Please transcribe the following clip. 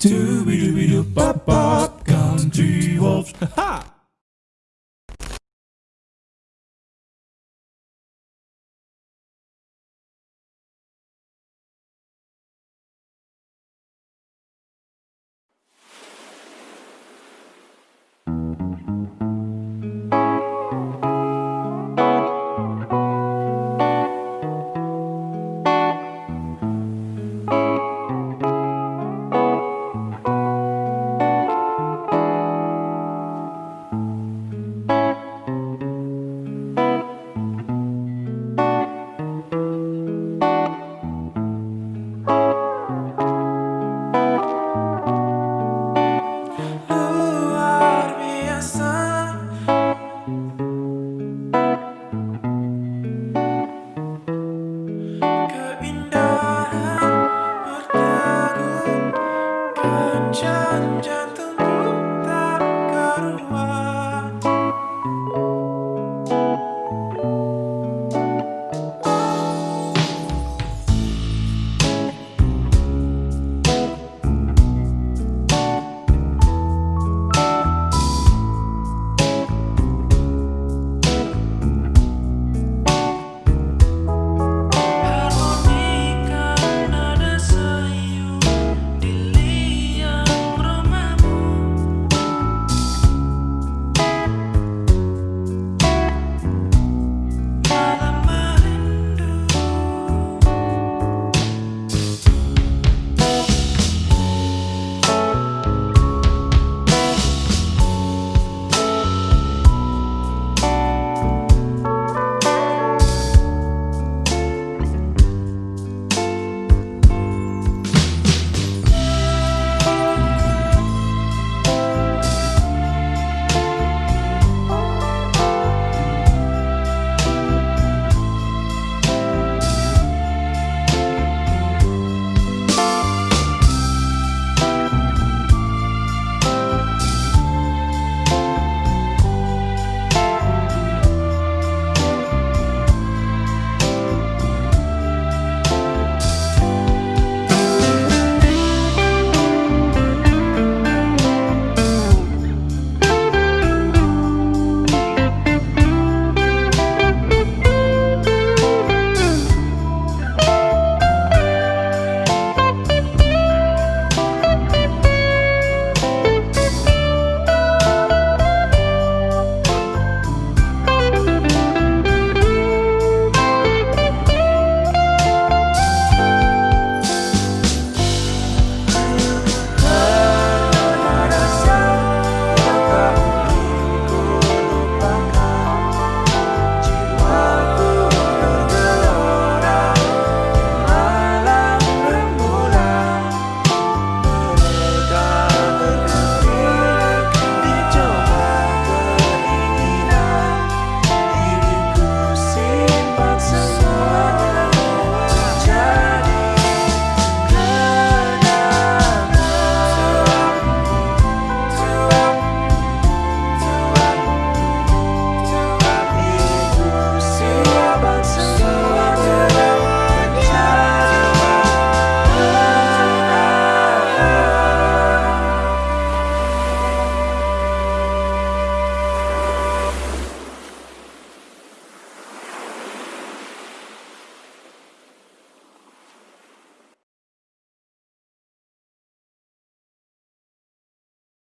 Dooby dooby doo bop bop, country wolves. Can can